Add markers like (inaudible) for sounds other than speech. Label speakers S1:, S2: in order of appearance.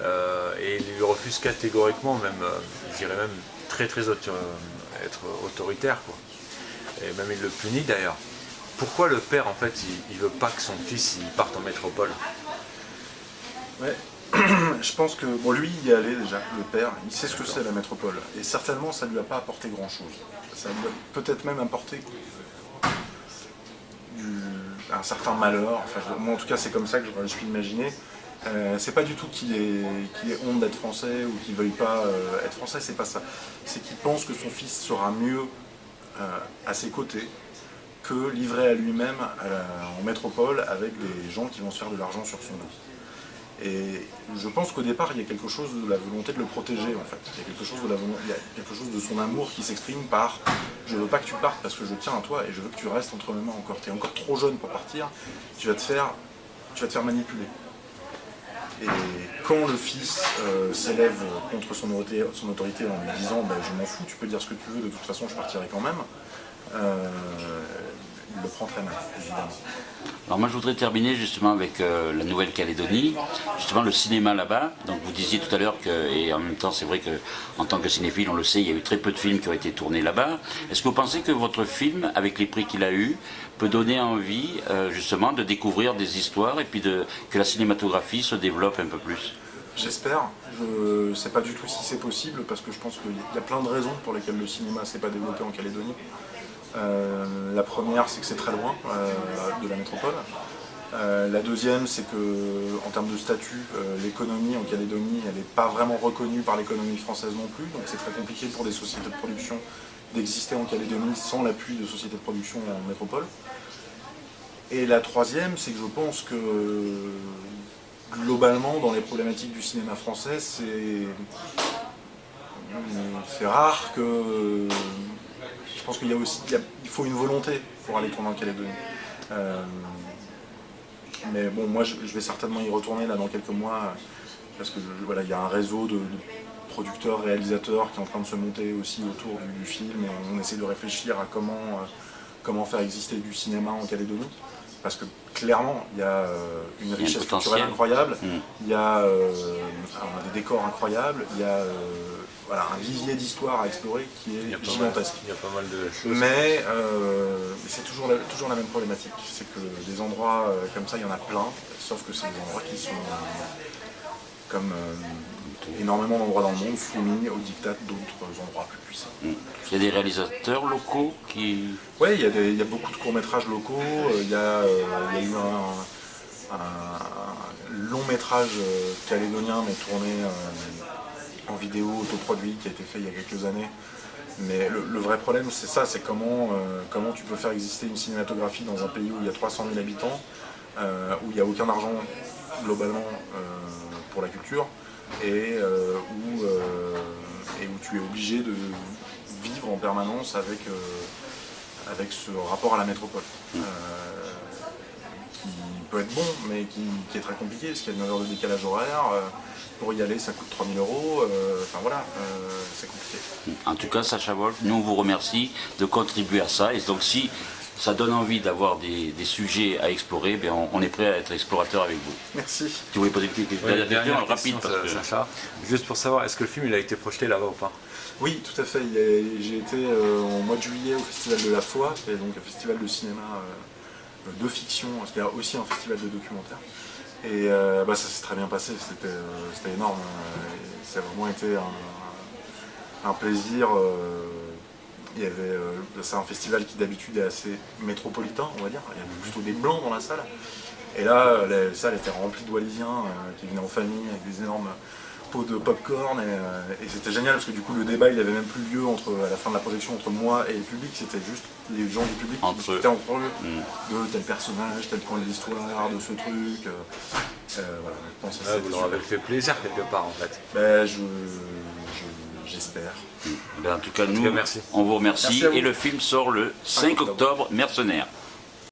S1: et il lui refuse catégoriquement, même, je dirais même très très être autoritaire. Quoi. Et même il le punit d'ailleurs. Pourquoi le père, en fait, il, veut pas que son fils il parte en métropole?
S2: Ouais, (clears throat) je pense que, bon, lui, il y est allé déjà, le père, il sait ce que c'est la métropole. Et certainement, ça ne lui a pas apporté grand-chose. Ça lui a peut-être même apporté un certain malheur. Moi, en tout cas, c'est comme ça que je, suis imaginé. Euh, c'est pas du tout qu'il ait, honte d'être français ou qu'il veuille pas euh, être français, c'est pas ça. C'est qu'il pense que son fils sera mieux euh, à ses côtés que livré à lui-même en métropole avec des gens qui vont se faire de l'argent sur son dos. Et je pense qu'au départ, il y a quelque chose de la volonté de le protéger, en fait. Il y a quelque chose de, il y a quelque chose de son amour qui s'exprime par « je veux pas que tu partes parce que je tiens à toi et je veux que tu restes entre mes mains encore. Tu es encore trop jeune pour partir, tu vas te faire manipuler. » Et quand le fils euh, s'élève contre son autorité, en lui disant ben, Je m'en fous, tu peux dire ce que tu veux, de toute façon je partirai quand même. Euh, », il le prend très mal, évidemment.
S3: Alors moi je voudrais terminer justement avec euh, la Nouvelle-Calédonie, justement le cinéma là-bas. Donc vous disiez tout à l'heure que, et en même temps c'est vrai qu'en tant que cinéphile on le sait, il y a eu très peu de films qui ont été tournés là-bas. Est-ce que vous pensez que votre film, avec les prix qu'il a eu, peut donner envie euh, justement de découvrir des histoires et puis de, que la cinématographie se développe un peu plus?
S2: J'espère. Je ne sais pas du tout si c'est possible parce que je pense qu'il y a plein de raisons pour lesquelles le cinéma ne s'est pas développé en Calédonie. Euh, la première, c'est que c'est très loin euh, de la métropole. Euh, la deuxième, c'est que en termes de statut, l'économie en Calédonie, elle n'est pas vraiment reconnue par l'économie française non plus, donc c'est très compliqué pour des sociétés de production d'exister en Calédonie sans l'appui de sociétés de production en métropole. Et la troisième, c'est que je pense que globalement, dans les problématiques du cinéma français, c'est rare que je pense qu'il y a aussi, il, faut une volonté pour aller tourner en Calédonie. Euh, mais bon, moi je, vais certainement y retourner là dans quelques mois, parce que voilà, il y a un réseau de, producteurs, réalisateurs qui est en train de se monter aussi autour du, film, et on, essaie de réfléchir à comment, euh, comment faire exister du cinéma en Calédonie. Parce que clairement, il y a euh, une richesse culturelle incroyable, mm. il y a des décors incroyables, il y a voilà, un vivier d'histoire à explorer qui est gigantesque.
S1: Il y a pas mal de choses.
S2: Mais euh, c'est toujours la, toujours la même problématique. C'est que des endroits euh, comme ça, il y en a plein, sauf que c'est des endroits qui sont comme euh, énormément d'endroits dans le monde, soumis au dictat d'autres endroits plus puissants.
S3: Mm. Il y a des réalisateurs locaux qui...
S2: Oui, il, il, y a beaucoup de courts-métrages locaux. Il y, a, il y a eu un, un long métrage calédonien mais tourné en vidéo autoproduit qui a été fait il y a quelques années. Mais le, vrai problème, c'est ça, c'est comment, euh, comment tu peux faire exister une cinématographie dans un pays où il y a 300 000 habitants, euh, où il n'y a aucun argent globalement euh, pour la culture, et, où, et où tu es obligé de vivre en permanence avec, avec ce rapport à la métropole. Qui peut être bon, mais qui, qui est très compliqué, parce qu'il y a une heure de décalage horaire, pour y aller, ça coûte 3000 euros. Euh, enfin voilà, euh, c'est compliqué.
S3: En tout cas, Sacha Wolf, nous on vous remercie de contribuer à ça. Et donc si ça donne envie d'avoir des, sujets à explorer, bien, on, est prêt à être explorateur avec vous.
S2: Merci.
S3: Tu voulais poser une question rapide
S1: Sacha, juste pour savoir, est-ce que le film il a été projeté là-bas ou pas?
S2: Oui, tout à fait. J'ai été euh, en mois de juillet au Festival de la Foi, qui est donc un festival de cinéma de fiction, a aussi un festival de documentaire. Et euh, bah, ça s'est très bien passé, c'était euh, énorme. a vraiment été un, plaisir. Euh, c'est un festival qui d'habitude est assez métropolitain, on va dire. Il y avait plutôt des blancs dans la salle. Et là, la salle était remplie de Wallisiens qui venaient en famille avec des énormes pot de popcorn euh, et, c'était génial parce que du coup le débat il avait même plus lieu entre, à la fin de la projection entre moi et le public, c'était juste les gens du public qui discutaient entre eux de tel personnage, tel point de l'histoire, de ce truc. Euh,
S1: euh, voilà, je pense que vous leur avez fait plaisir quelque part en fait.
S2: Ben, je, j'espère.
S3: Ben, en tout cas, nous, on vous remercie. Et le film sort le 5 octobre, Mercenaires.